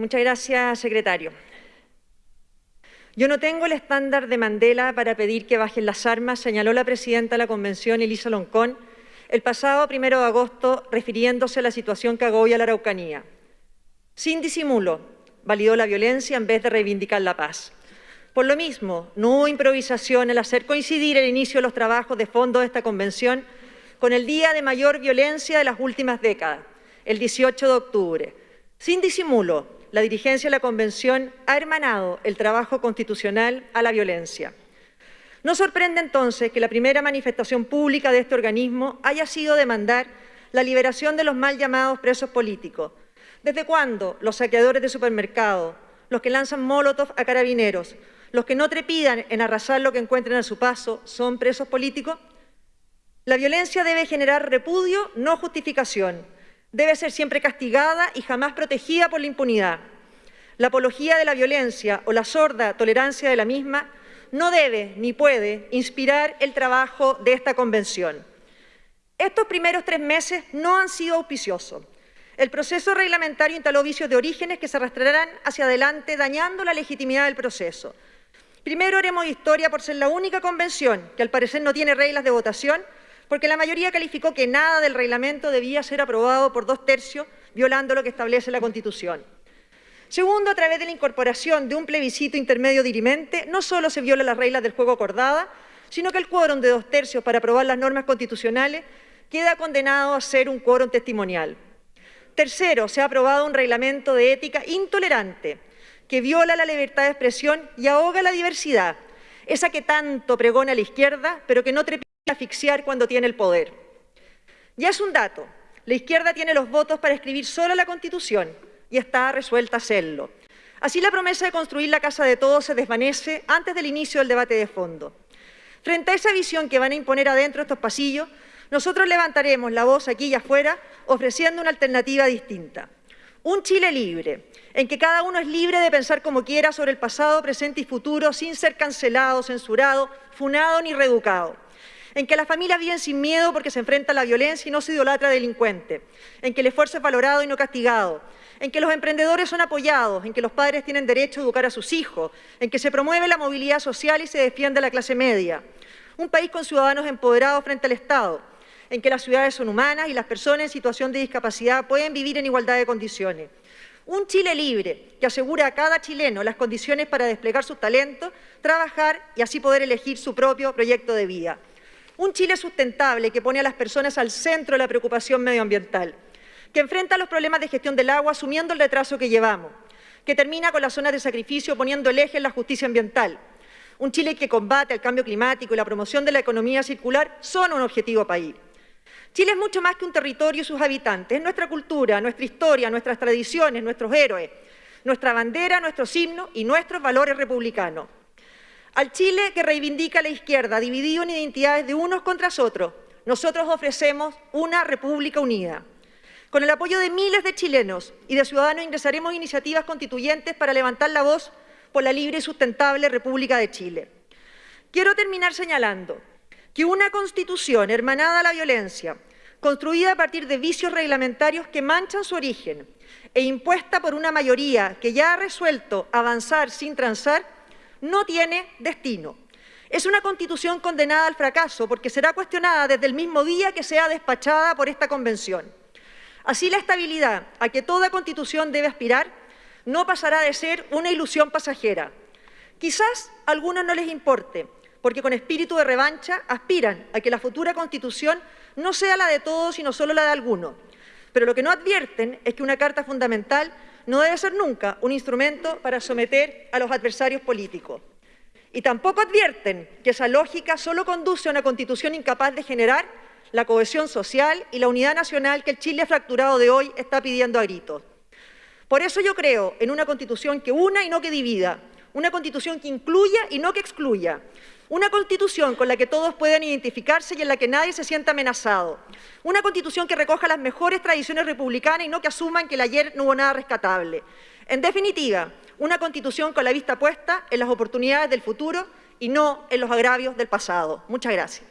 Muchas gracias, secretario. Yo no tengo el estándar de Mandela para pedir que bajen las armas, señaló la presidenta de la Convención, Elisa Loncón, el pasado primero de agosto, refiriéndose a la situación que agobia la Araucanía. Sin disimulo, validó la violencia en vez de reivindicar la paz. Por lo mismo, no hubo improvisación al hacer coincidir el inicio de los trabajos de fondo de esta convención con el día de mayor violencia de las últimas décadas, el 18 de octubre. Sin disimulo, la dirigencia de la convención ha hermanado el trabajo constitucional a la violencia. No sorprende entonces que la primera manifestación pública de este organismo haya sido demandar la liberación de los mal llamados presos políticos. ¿Desde cuándo los saqueadores de supermercados, los que lanzan molotov a carabineros, los que no trepidan en arrasar lo que encuentren a su paso son presos políticos? La violencia debe generar repudio, no justificación. Debe ser siempre castigada y jamás protegida por la impunidad. La apología de la violencia o la sorda tolerancia de la misma no debe ni puede inspirar el trabajo de esta convención. Estos primeros tres meses no han sido auspiciosos. El proceso reglamentario instaló vicios de orígenes que se arrastrarán hacia adelante, dañando la legitimidad del proceso. Primero haremos historia por ser la única convención que al parecer no tiene reglas de votación, porque la mayoría calificó que nada del reglamento debía ser aprobado por dos tercios, violando lo que establece la Constitución. Segundo, a través de la incorporación de un plebiscito intermedio dirimente, no solo se viola las reglas del juego acordada, sino que el quórum de dos tercios para aprobar las normas constitucionales queda condenado a ser un quórum testimonial. Tercero, se ha aprobado un reglamento de ética intolerante, que viola la libertad de expresión y ahoga la diversidad, esa que tanto pregona la izquierda, pero que no trepida a asfixiar cuando tiene el poder. Ya es un dato, la izquierda tiene los votos para escribir solo la Constitución y está resuelta a hacerlo. Así la promesa de construir la casa de todos se desvanece antes del inicio del debate de fondo. Frente a esa visión que van a imponer adentro estos pasillos, nosotros levantaremos la voz aquí y afuera ofreciendo una alternativa distinta. Un Chile libre, en que cada uno es libre de pensar como quiera sobre el pasado, presente y futuro, sin ser cancelado, censurado, funado ni reeducado. En que las familias viven sin miedo porque se enfrenta a la violencia y no se idolatra delincuente. En que el esfuerzo es valorado y no castigado. En que los emprendedores son apoyados. En que los padres tienen derecho a educar a sus hijos. En que se promueve la movilidad social y se defiende la clase media. Un país con ciudadanos empoderados frente al Estado en que las ciudades son humanas y las personas en situación de discapacidad pueden vivir en igualdad de condiciones. Un Chile libre que asegura a cada chileno las condiciones para desplegar sus talentos, trabajar y así poder elegir su propio proyecto de vida. Un Chile sustentable que pone a las personas al centro de la preocupación medioambiental, que enfrenta los problemas de gestión del agua asumiendo el retraso que llevamos, que termina con las zonas de sacrificio poniendo el eje en la justicia ambiental. Un Chile que combate el cambio climático y la promoción de la economía circular son un objetivo país. Chile es mucho más que un territorio y sus habitantes, es nuestra cultura, nuestra historia, nuestras tradiciones, nuestros héroes, nuestra bandera, nuestros himnos y nuestros valores republicanos. Al Chile que reivindica la izquierda, dividido en identidades de unos contra otros, nosotros ofrecemos una república unida. Con el apoyo de miles de chilenos y de ciudadanos ingresaremos iniciativas constituyentes para levantar la voz por la libre y sustentable República de Chile. Quiero terminar señalando que una constitución hermanada a la violencia, construida a partir de vicios reglamentarios que manchan su origen e impuesta por una mayoría que ya ha resuelto avanzar sin transar, no tiene destino. Es una constitución condenada al fracaso porque será cuestionada desde el mismo día que sea despachada por esta convención. Así la estabilidad a que toda constitución debe aspirar no pasará de ser una ilusión pasajera. Quizás a algunos no les importe, porque con espíritu de revancha aspiran a que la futura Constitución no sea la de todos, sino solo la de algunos. Pero lo que no advierten es que una Carta Fundamental no debe ser nunca un instrumento para someter a los adversarios políticos. Y tampoco advierten que esa lógica solo conduce a una Constitución incapaz de generar la cohesión social y la unidad nacional que el Chile fracturado de hoy está pidiendo a gritos. Por eso yo creo en una Constitución que una y no que divida, una Constitución que incluya y no que excluya, una constitución con la que todos puedan identificarse y en la que nadie se sienta amenazado. Una constitución que recoja las mejores tradiciones republicanas y no que asuman que el ayer no hubo nada rescatable. En definitiva, una constitución con la vista puesta en las oportunidades del futuro y no en los agravios del pasado. Muchas gracias.